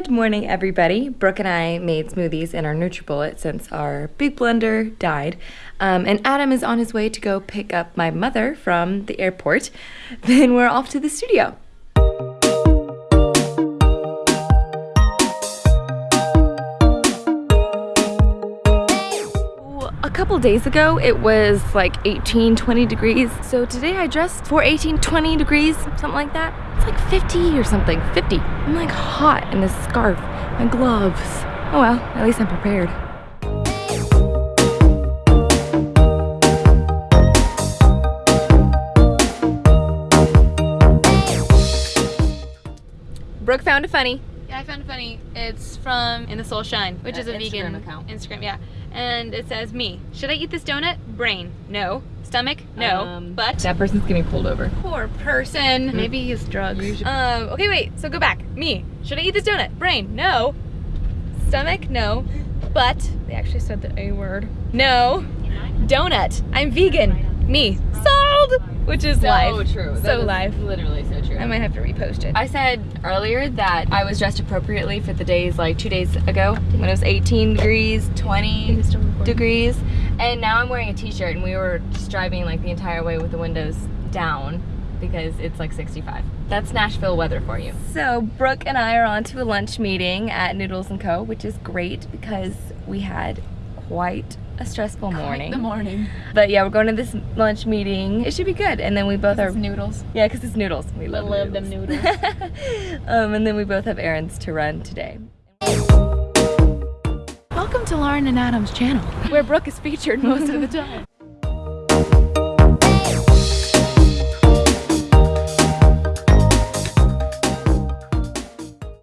Good morning, everybody. Brooke and I made smoothies in our NutriBullet since our big blender died. Um, and Adam is on his way to go pick up my mother from the airport. Then we're off to the studio. A couple days ago, it was like 18, 20 degrees. So today I dressed for 18, 20 degrees, something like that. It's like 50 or something, 50. I'm like hot in this scarf, my gloves. Oh well, at least I'm prepared. Brooke found a funny. Yeah, I found it funny. It's from In the Soul Shine, which Uh, is a vegan. Instagram vegan account. Instagram, yeah. And it says me. Should I eat this donut? Brain. No. Stomach? No. Um, but That person's getting pulled over. poor person. Maybe he's drugs. Um, okay, wait. So go back. Me. Should I eat this donut? Brain. No. Stomach? No. But they actually said the A word. No. Donut. I'm vegan. Me. Sold. Which is life. So true. So life. Literally so true. I might have to repost it. I said earlier that I was dressed appropriately for the days like two days ago when it was 18 degrees, 20 degrees, and now I'm wearing a t-shirt and we were just driving like the entire way with the windows down because it's like 65. That's Nashville weather for you. So Brooke and I are on to a lunch meeting at Noodles & Co, which is great because we had quite a stressful morning. The morning. But yeah, we're going to this lunch meeting. It should be good. And then we both are noodles. yeah, because it's noodles. We love, love them noodles. um, and then we both have errands to run today. Welcome to Lauren and Adam's channel, where Brooke is featured most of the time.